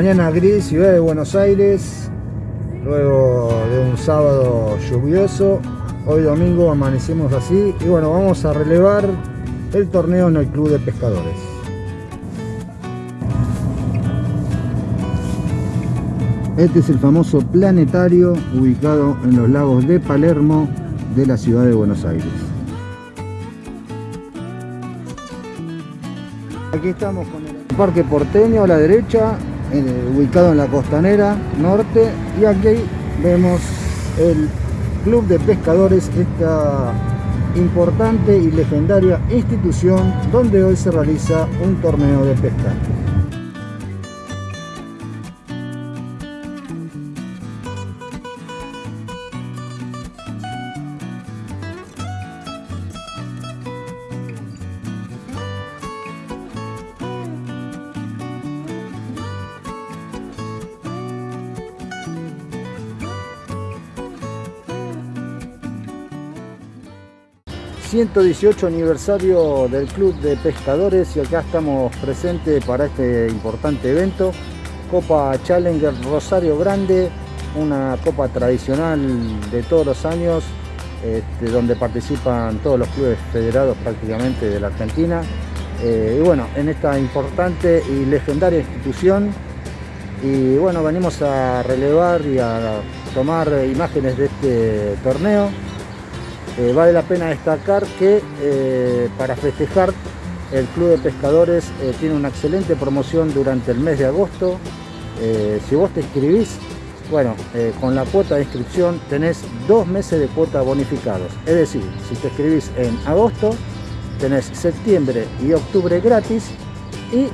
mañana gris, ciudad de Buenos Aires, luego de un sábado lluvioso. Hoy domingo amanecemos así y bueno, vamos a relevar el torneo en el Club de Pescadores. Este es el famoso planetario ubicado en los lagos de Palermo de la ciudad de Buenos Aires. Aquí estamos con el Parque Porteño a la derecha, ubicado en la costanera norte y aquí vemos el Club de Pescadores, esta importante y legendaria institución donde hoy se realiza un torneo de pesca. 118 aniversario del Club de Pescadores y acá estamos presentes para este importante evento. Copa Challenger Rosario Grande, una copa tradicional de todos los años, este, donde participan todos los clubes federados prácticamente de la Argentina. Eh, y bueno, en esta importante y legendaria institución. Y bueno, venimos a relevar y a tomar imágenes de este torneo eh, vale la pena destacar que eh, para festejar el Club de Pescadores eh, tiene una excelente promoción durante el mes de agosto. si vos te inscribís, bueno, con la cuota de inscripción tenés dos meses de cuota bonificados. Es decir, si te inscribís en agosto, tenés septiembre y octubre gratis y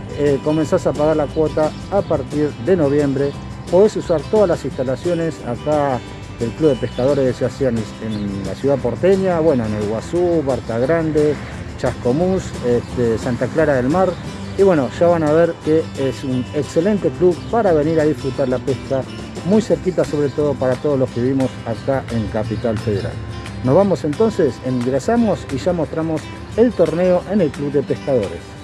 comenzás a pagar la cuota a partir de noviembre. Podés usar todas las instalaciones acá el Club de Pescadores se hacían en la ciudad porteña, bueno, en el Guazú, Barta Grande, Chascomús, este, Santa Clara del Mar. Y bueno, ya van a ver que es un excelente club para venir a disfrutar la pesca, muy cerquita sobre todo para todos los que vivimos acá en Capital Federal. Nos vamos entonces, ingresamos y ya mostramos el torneo en el Club de Pescadores.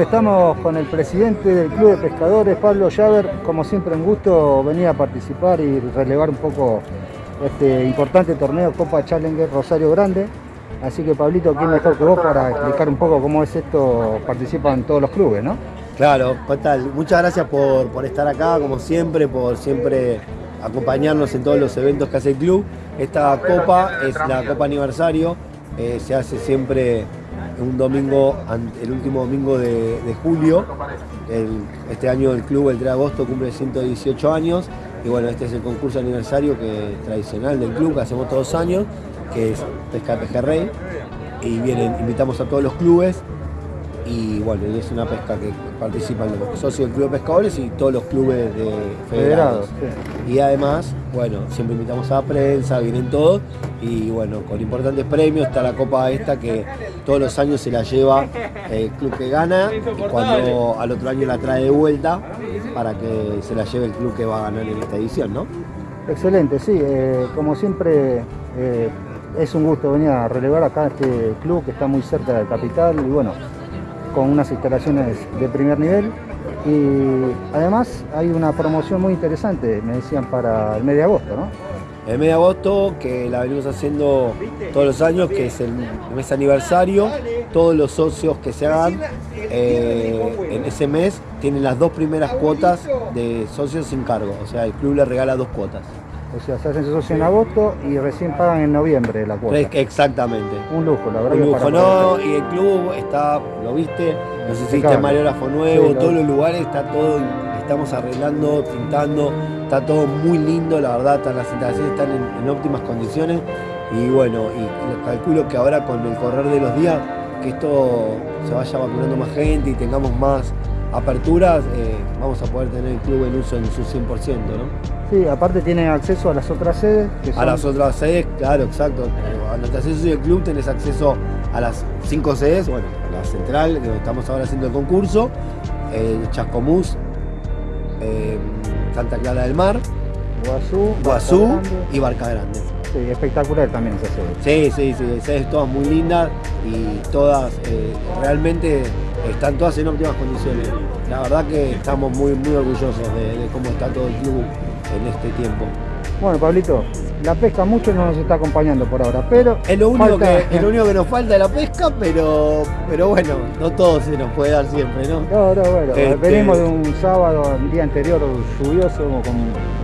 Estamos con el presidente del Club de Pescadores, Pablo Llaver. Como siempre, un gusto venir a participar y relevar un poco este importante torneo Copa Challenger Rosario Grande. Así que, Pablito, ¿quién mejor que vos para explicar un poco cómo es esto? Participan todos los clubes, ¿no? Claro, tal. Muchas gracias por, por estar acá, como siempre, por siempre acompañarnos en todos los eventos que hace el club. Esta copa es la Copa Aniversario, eh, se hace siempre un domingo, el último domingo de, julio. este año el club, el 3 de agosto, cumple 118 años. Y bueno, este es el concurso aniversario que, tradicional del club que hacemos todos los años, que es Pesca Pejerrey. Y vienen, invitamos a todos los clubes y bueno, es una pesca que participan los socios del Club de Pescadores y todos los clubes de federados. Y además, bueno, siempre invitamos a la prensa, vienen todos y bueno, con importantes premios está la copa esta que todos los años se la lleva el club que gana y cuando al otro año la trae de vuelta para que se la lleve el club que va a ganar en esta edición, ¿no? Excelente, sí, eh, como siempre eh, es un gusto venir a relevar acá este club que está muy cerca del capital y bueno, con unas instalaciones de primer nivel y además hay una promoción muy interesante, me decían, para el mes de agosto, ¿no? El mes de agosto, que la venimos haciendo todos los años, que es el mes aniversario, todos los socios que se hagan eh, en ese mes tienen las dos primeras cuotas de socios sin cargo, o sea, el club le regala dos cuotas. O sea, se hacen socios en agosto y recién pagan en noviembre la cuota. Exactamente. Un lujo, la verdad. Un lujo, no, y el club está, lo viste, no sé si viste Mariógrafo nuevo, todos los lugares, está todo, estamos arreglando, pintando, está todo muy lindo, la verdad, las instalaciones están en, óptimas condiciones y bueno, y calculo que ahora con el correr de los días, que esto se vaya vacunando más gente y tengamos más aperturas, eh, vamos a poder tener el club en uso en su 100%, ¿no? Sí, aparte tiene acceso a las otras sedes. A las otras sedes, claro, exacto. A nuestra acceso del club tenés acceso a las cinco sedes, bueno, la central, donde estamos ahora haciendo el concurso, eh, Chascomús, eh, Santa Clara del Mar, Guazú, Guazú y Barca Grande. Sí, espectacular también esa sede. Sí, sí, sí, sedes todas muy lindas y todas eh, realmente están todas en óptimas condiciones. La verdad que estamos muy, muy orgullosos de cómo está todo el club en este tiempo. Bueno, Pablito, la pesca mucho no nos está acompañando por ahora, pero... Es lo único, que, lo único que nos falta de la pesca, pero, pero bueno, no todo se nos puede dar siempre, ¿no? No, no, bueno, este, venimos de un sábado, un día anterior lluvioso, con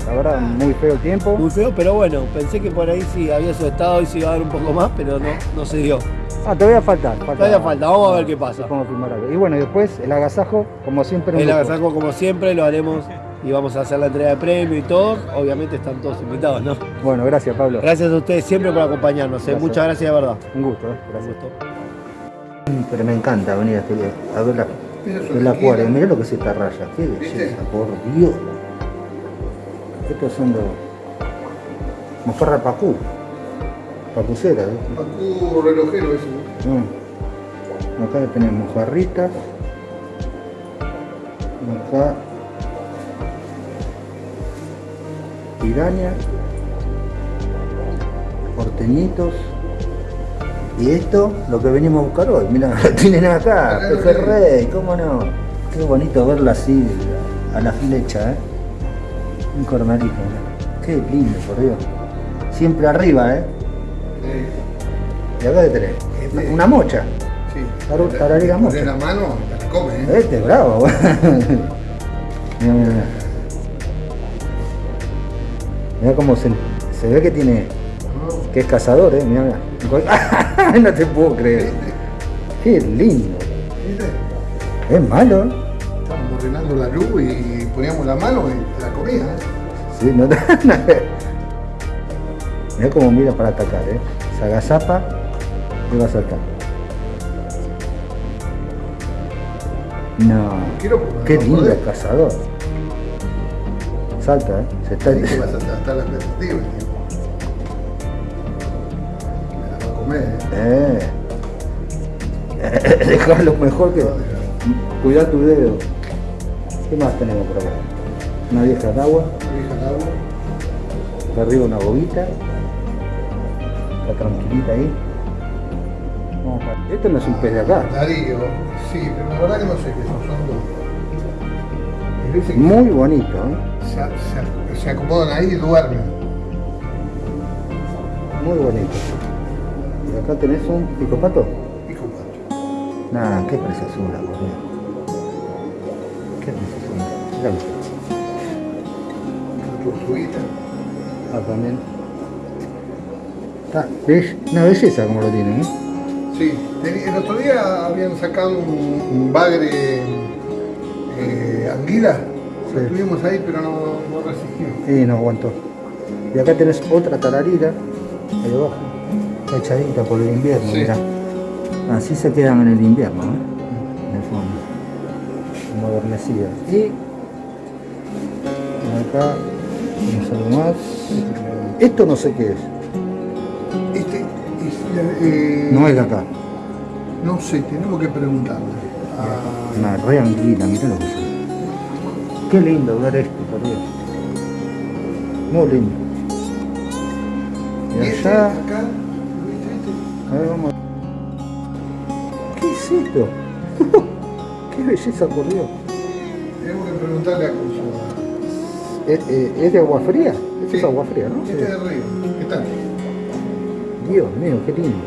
la verdad muy feo el tiempo. Muy feo, pero bueno, pensé que por ahí sí había su estado y se iba a dar un poco más, pero no, no se dio. Ah, todavía falta. falta todavía falta, vamos a ver qué pasa. Y bueno, después el agasajo, como siempre. El agasajo, como siempre, lo haremos y vamos a hacer la entrega de premio y todo. Obviamente están todos invitados, ¿no? Bueno, gracias Pablo. Gracias a ustedes siempre por acompañarnos. ¿eh? Muchas gracias de verdad. Un gusto, ¿eh? gracias. Pero me encanta venir a ver la, el acuario. Mirá lo que es esta raya. Qué belleza, por Dios. Estos son los mojarra pacú. Pacucera, ¿eh? Pacú relojero eso. Mm. Acá tenemos mojarritas. Acá piraña, porteñitos. Y esto, lo que venimos a buscar hoy, mira, lo tienen acá, rey, cómo no. Qué bonito verla así a la flecha, ¿eh? Un cornalito, Qué lindo, por Dios. Siempre arriba, ¿eh? Y acá de tenés, una mocha. Sí. Tarariga mocha. la mano, la come, ¿eh? Este, bravo. mira, mira. Mira cómo se, ve que tiene. que es cazador, eh. Mira, mira. no te puedo creer. Qué lindo. Es malo, ¿eh? Ordenando la luz y poníamos la mano y la comía, ¿eh? Sí, no Mira cómo mira para atacar, eh. Se agazapa y va a saltar. No. Qué lindo el cazador salta, ¿eh? Se está... Sí, vas a saltar las expectativa, tío. Me la va a comer, ¿eh? eh. Dejarlo mejor que... Cuidar tu dedo. ¿Qué más tenemos por acá? Una vieja de agua. Una vieja de agua. Acá arriba una bobita. Está tranquilita ahí. Vamos Esto no es un pez de acá. Darío. Sí, pero la verdad que no sé qué son, son Muy bonito, ¿eh? se, se- se acomodan ahí y duermen. Muy bonito. Y acá tenés un picopato. Pico pato. Nah, qué preciosura, boludo. Tortuguita. Ah, también. ¿ves? Una belleza como lo tienen, ¿eh? Sí, el otro día habían sacado un, un bagre eh, anguila. Lo Sí. tuvimos ahí, pero no, no resistimos. Y no aguantó. Y acá tenés otra tararira, ahí abajo, echadita por el invierno, Sí. mirá. Así se quedan en el invierno, ¿eh? De fondo. Modernecidas. Y acá tenemos algo más. Esto no sé qué es. Este, es, eh, No es de acá. No sé, tenemos que preguntarle. a- Una re anguila, mirá lo que es. Qué lindo ver esto, por Dios. Muy lindo. ¿Y Y este allá. acá? ¿lo viste este? A ver, vamos. ¿Qué es esto? ¡Qué belleza, por Dios! Tenemos que preguntarle a. ¿Es, eh, es de agua fría? Esto Sí. es agua fría, ¿no? Este de río. ¿Qué tal? Dios mío, qué lindo.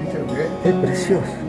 ¿Viste lo que es? Es precioso.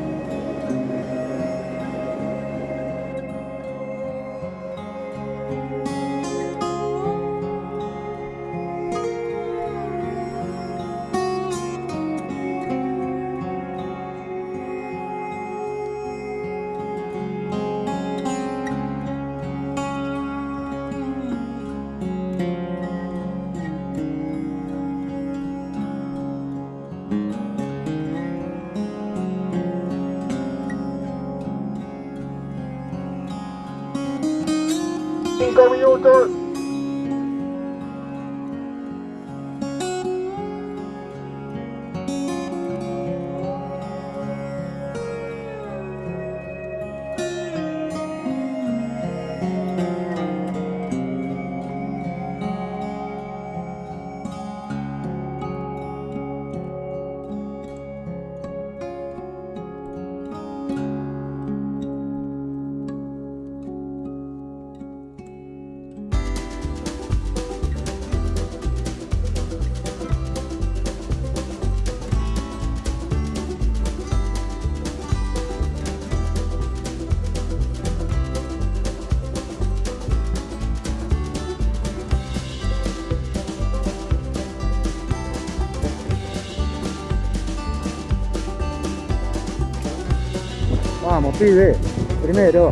Pibe. Primero.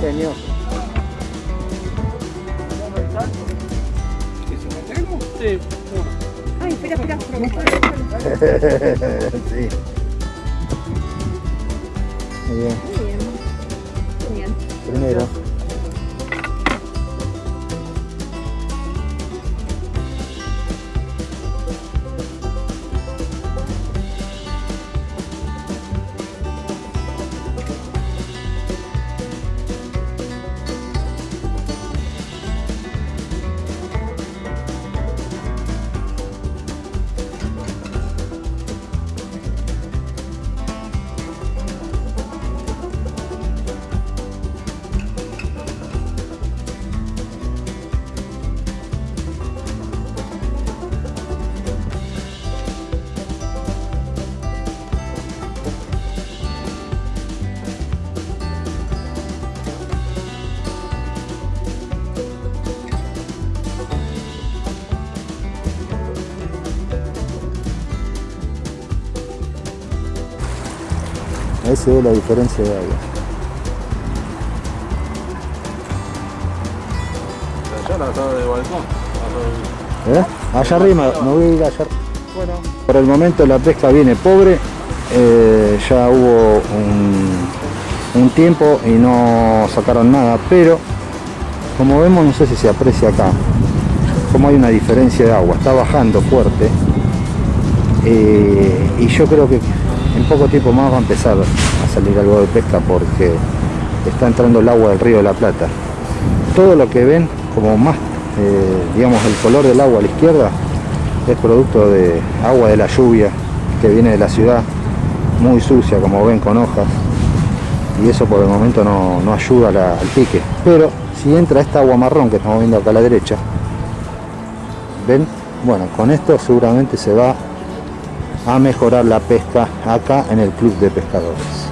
Genio. Sí, Ay, espera, espera. sí. Muy bien. Se ve la diferencia de agua. allá la de balcón. ¿Eh? Allá arriba, me voy a ir allá. Bueno, por el momento la pesca viene pobre. eh, ya hubo un, un tiempo y no sacaron nada, pero como vemos, no sé si se aprecia acá, como hay una diferencia de agua, está bajando fuerte. eh, y yo creo que en poco tiempo más va a empezar a salir algo de pesca porque está entrando el agua del río de la Plata. Todo lo que ven como más, eh, digamos, el color del agua a la izquierda es producto de agua de la lluvia que viene de la ciudad, muy sucia como ven con hojas y eso por el momento no, no ayuda al pique. Pero si entra esta agua marrón que estamos viendo acá a la derecha, ven, bueno, con esto seguramente se va a mejorar la pesca acá en el club de pescadores.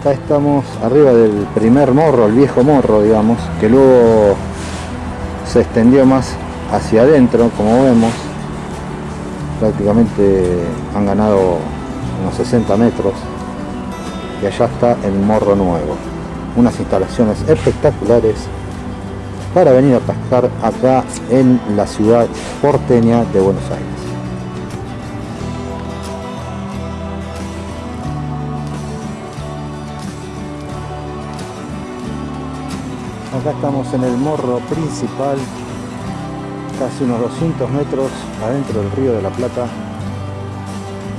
Acá estamos arriba del primer morro, el viejo morro, digamos, que luego se extendió más hacia adentro, como vemos. Prácticamente han ganado unos 60 metros. Y allá está el morro nuevo. Unas instalaciones espectaculares para venir a pescar acá en la ciudad porteña de Buenos Aires. Acá estamos en el morro principal, casi unos 200 metros adentro del río de la Plata,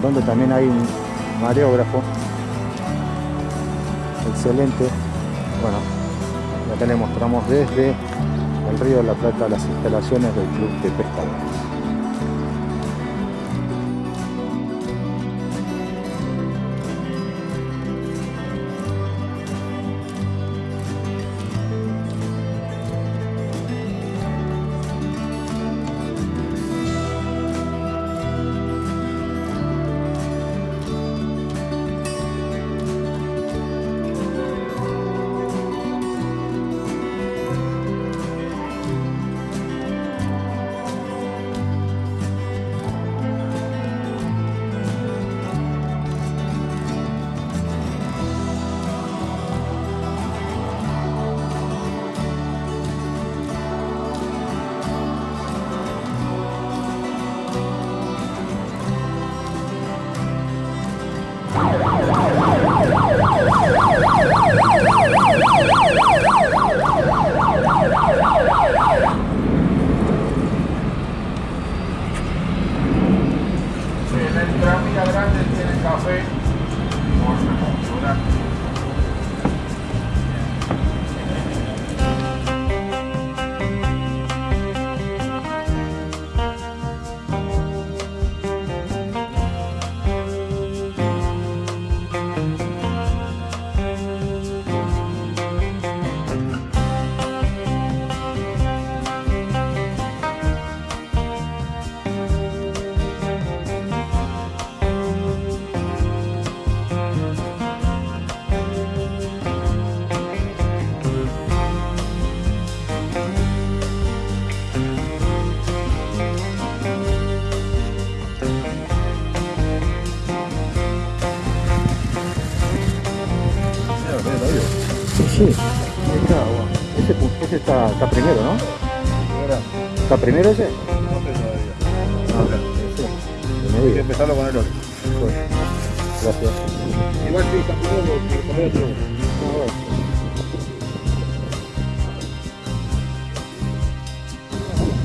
donde también hay un mareógrafo. Excelente. Bueno, acá le mostramos desde el río de la Plata las instalaciones del Club de Pescadores. Está, primero, ¿no? ¿Está primero ese? Ah, ese. En Hay que empezarlo con el otro. Pues, Gracias. Igual sí, está primero con el otro.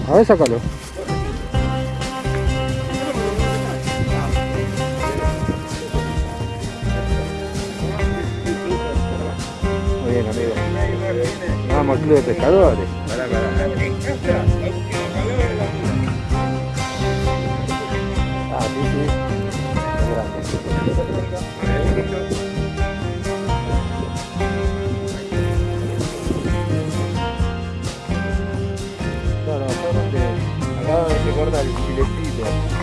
A ver, sácalo. Muy bien, amigo. Club de pescadores. Ah, sí, sí. Qué grande. Claro, corta el filetito.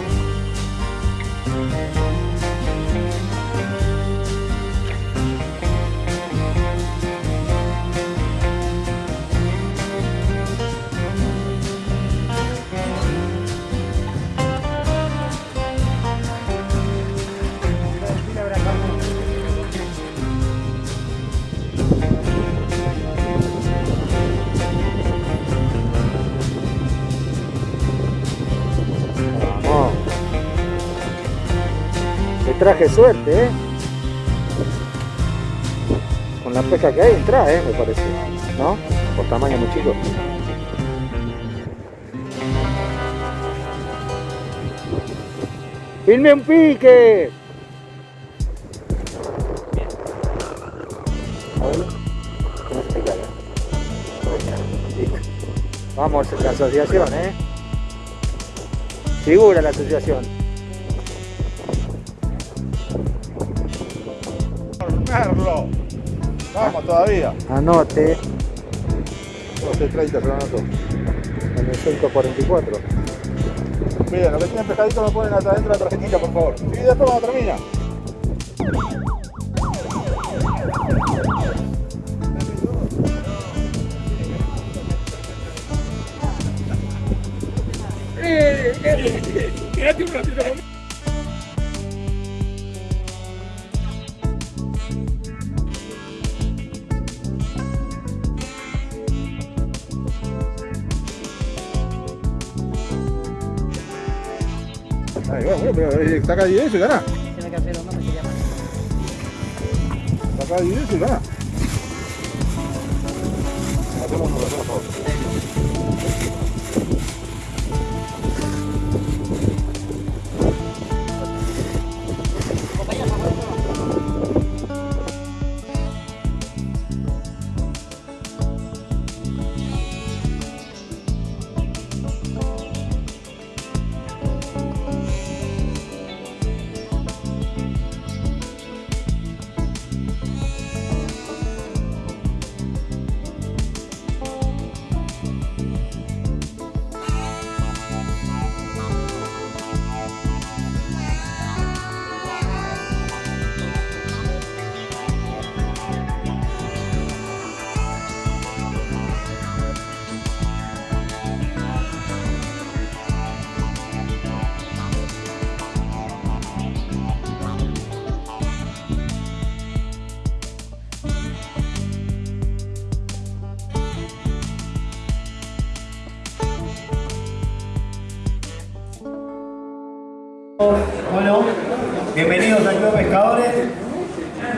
traje suerte, ¿eh? Con la pesca que hay entra, ¿eh? Me parece. ¿No? Por tamaño muy chico. ¡Filme un pique! Vamos, la asociación, ¿eh? Figura la asociación. Merlo. Vamos todavía. Anote 12.30 se lo anoto. en el 144. Miren, lo que tienen pescadito me ponen hasta adentro la tarjetita, por favor. Y después cuando termina. Quédate un ratito conmigo. Pero eh, saca 10 y gana. Tiene que hacer uno que se llama. Saca 10 y gana.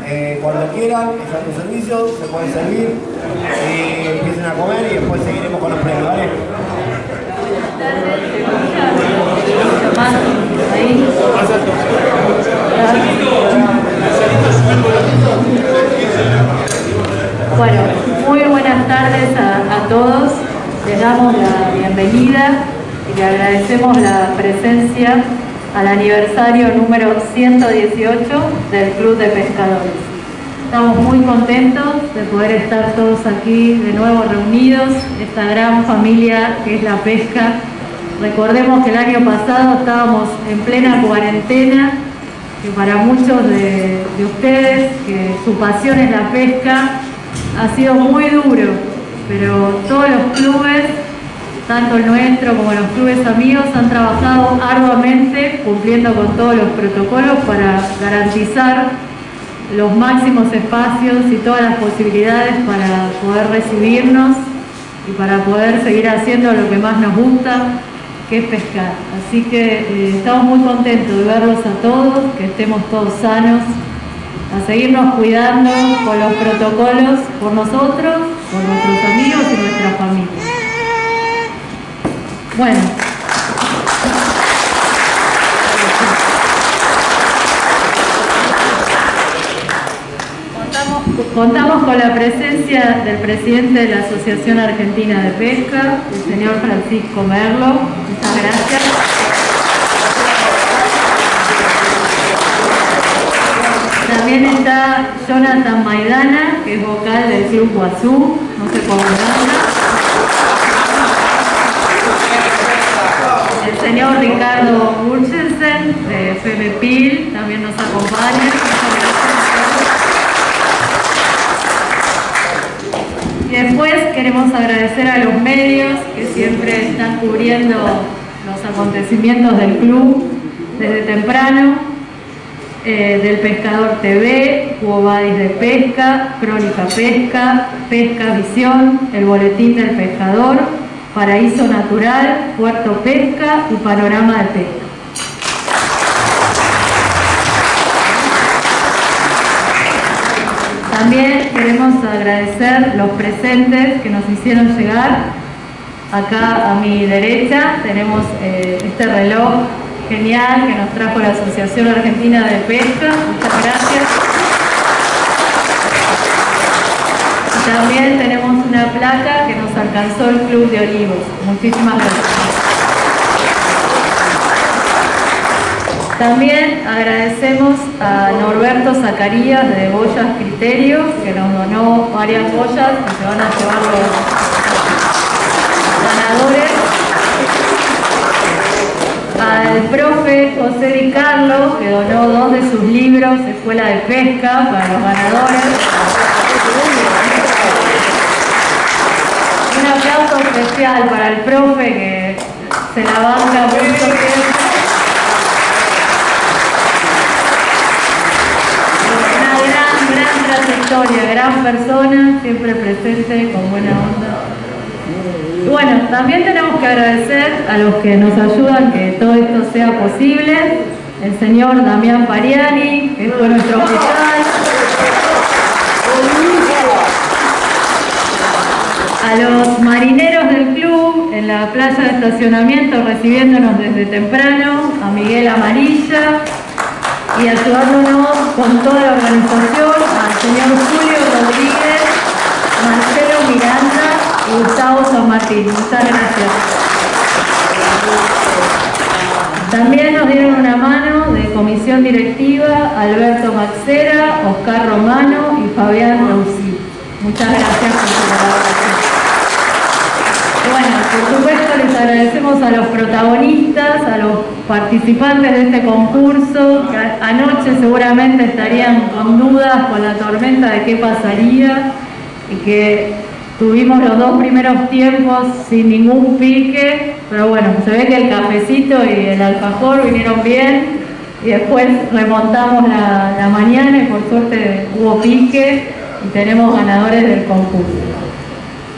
Eh, cuando quieran, es a tu servicio, se pueden servir, eh, empiecen a comer y después seguiremos con los premios, ¿vale? Bueno, muy buenas tardes a, a todos. Les damos la bienvenida y le agradecemos la presencia al aniversario número 118 del Club de Pescadores. Estamos muy contentos de poder estar todos aquí de nuevo reunidos, esta gran familia que es la pesca. Recordemos que el año pasado estábamos en plena cuarentena, que para muchos de, de ustedes, que su pasión es la pesca, ha sido muy duro, pero todos los clubes, tanto el nuestro como los clubes amigos, han trabajado arduamente cumpliendo con todos los protocolos para garantizar los máximos espacios y todas las posibilidades para poder recibirnos y para poder seguir haciendo lo que más nos gusta, que es pescar. Así que eh, estamos muy contentos de verlos a todos, que estemos todos sanos, a seguirnos cuidando con los protocolos por nosotros, por nuestros amigos y nuestra familia. Bueno. Contamos, con la presencia del presidente de la Asociación Argentina de Pesca, el señor Francisco Merlo. Muchas gracias. También está Jonathan Maidana, que es vocal del Club Guazú, no sé cómo anda. El señor Ricardo Burchensen, de FMPIL, también nos acompaña. Y después queremos agradecer a los medios que siempre están cubriendo los acontecimientos del club desde temprano eh, del Pescador TV, Cuobadis de Pesca, Crónica Pesca, Pesca Visión, el Boletín del Pescador, Paraíso Natural, Puerto Pesca y Panorama de Pesca. También queremos agradecer los presentes que nos hicieron llegar. Acá a mi derecha tenemos eh, este reloj genial que nos trajo la Asociación Argentina de Pesca. Muchas gracias. Y también tenemos una placa que nos alcanzó el Club de Olivos. Muchísimas gracias. También agradecemos a Norberto Zacarías de Boyas Criterios, que nos donó varias boyas que se van a llevar los ganadores. Al profe José Di Carlo, que donó dos de sus libros, Escuela de Pesca, para los ganadores. Un aplauso especial para el profe que se la banca mucho tiempo. Una gran, gran trayectoria, gran persona, siempre presente, con buena onda. Bueno, también tenemos que agradecer a los que nos ayudan que todo esto sea posible. El señor Damián Pariani, que fue nuestro fiscal. A los marineros del club en la plaza de estacionamiento recibiéndonos desde temprano, a Miguel Amarilla y ayudándonos con toda la organización, al señor Julio Rodríguez, Marcelo Miranda y Gustavo San Martín. Muchas gracias. También nos dieron una mano de comisión directiva Alberto Maxera, Oscar Romano y Fabián Roussi. Muchas gracias por su colaboración. Bueno, por supuesto les agradecemos a los protagonistas, a los participantes de este concurso, anoche seguramente estarían con dudas con la tormenta de qué pasaría y que tuvimos los dos primeros tiempos sin ningún pique, pero bueno, se ve que el cafecito y el alfajor vinieron bien y después remontamos la mañana y por suerte hubo pique y tenemos ganadores del concurso.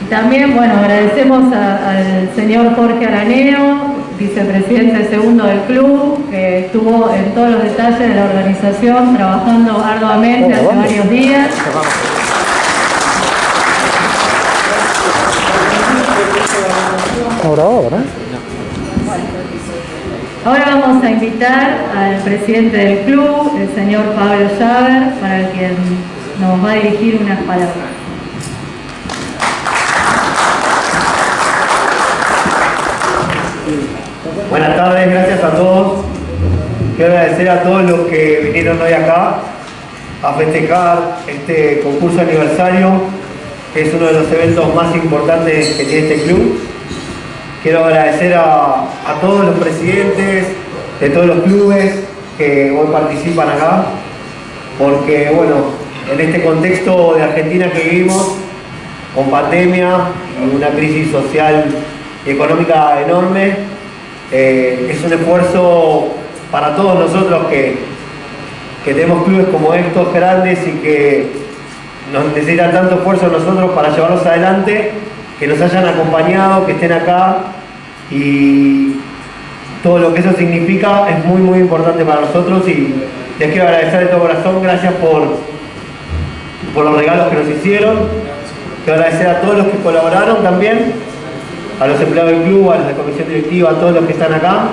Y también, bueno, agradecemos a- al señor Jorge Araneo, vicepresidente segundo del club, que estuvo en todos los detalles de la organización, trabajando arduamente hace varios días. Ahora, ahora. Ahora vamos a invitar al presidente del club, el señor Pablo Llaver, para quien nos va a dirigir unas palabras. Buenas tardes, gracias a todos. Quiero agradecer a todos los que vinieron hoy acá a festejar este concurso aniversario, que es uno de los eventos más importantes que tiene este club. Quiero agradecer a, todos los presidentes de todos los clubes que hoy participan acá, porque bueno, en este contexto de Argentina que vivimos, con pandemia una crisis social y económica enorme, eh, es un esfuerzo para todos nosotros que, que tenemos clubes como estos grandes y que nos necesitan tanto esfuerzo nosotros para llevarlos adelante, que nos hayan acompañado, que estén acá. Y todo lo que eso significa es muy muy importante para nosotros y les quiero agradecer de todo corazón, gracias por, por los regalos que nos hicieron, quiero agradecer a todos los que colaboraron también, a los empleados del club, a de comisión directiva, a todos los que están acá.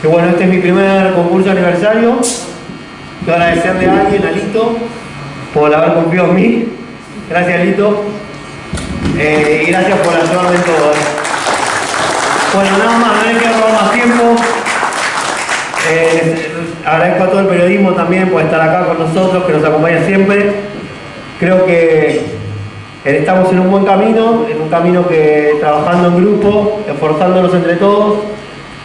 Que bueno, este es mi primer concurso aniversario. Quiero agradecerle a alguien, a Lito, por haber confiado en mí. Gracias, Lito. Eh, y gracias por ayudarme en todo. eh. Bueno, nada más, no les quiero robar más tiempo. Eh, agradezco a todo el periodismo también por estar acá con nosotros, que nos acompaña siempre. Creo que estamos en un buen camino, en un camino que trabajando en grupo, esforzándonos entre todos,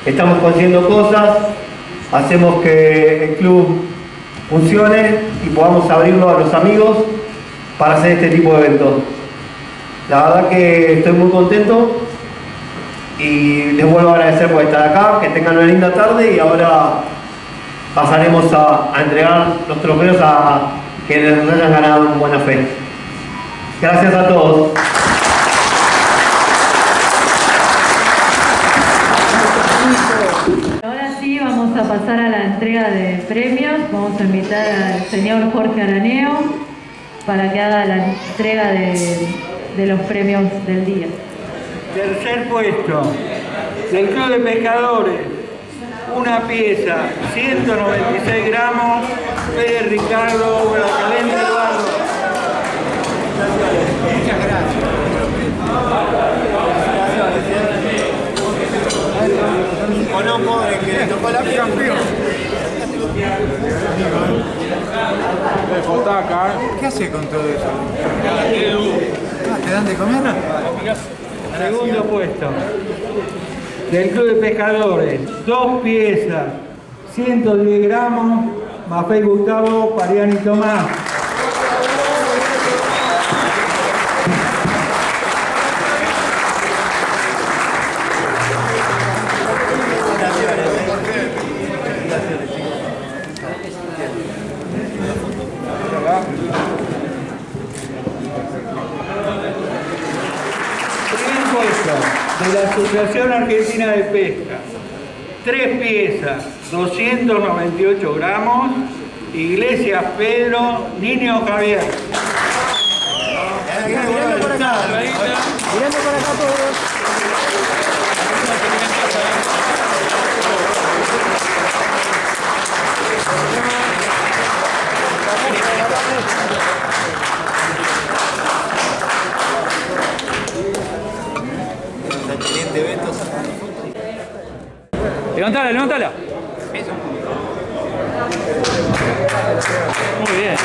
estamos consiguiendo cosas, hacemos que el club funcione y podamos abrirlo a los amigos para hacer este tipo de eventos. La verdad que estoy muy contento y les vuelvo a agradecer por estar acá, que tengan una linda tarde y ahora pasaremos a, entregar los trofeos a quienes nos hayan ganado en buena fe. Gracias a todos. Ahora sí vamos a pasar a la entrega de premios. Vamos a invitar al señor Jorge Araneo para que haga la entrega de, de los premios del día. Tercer puesto, del Club de Pescadores, una pieza, 196 gramos, Pérez Ricardo, Guadalcanal Eduardo. Muchas gracias. O no, pobre, que tocó la campeón. ¿Qué hace con todo eso? Ah, ¿Te dan de comer? Segundo puesto. Del Club de Pescadores, dos piezas, 110 gramos, Mafei Gustavo, Pariani Tomás. De la Asociación Argentina de Pesca. Tres piezas, 298 gramos. Iglesias Pedro, Niño Javier. Levantala, levantala. Muy bien.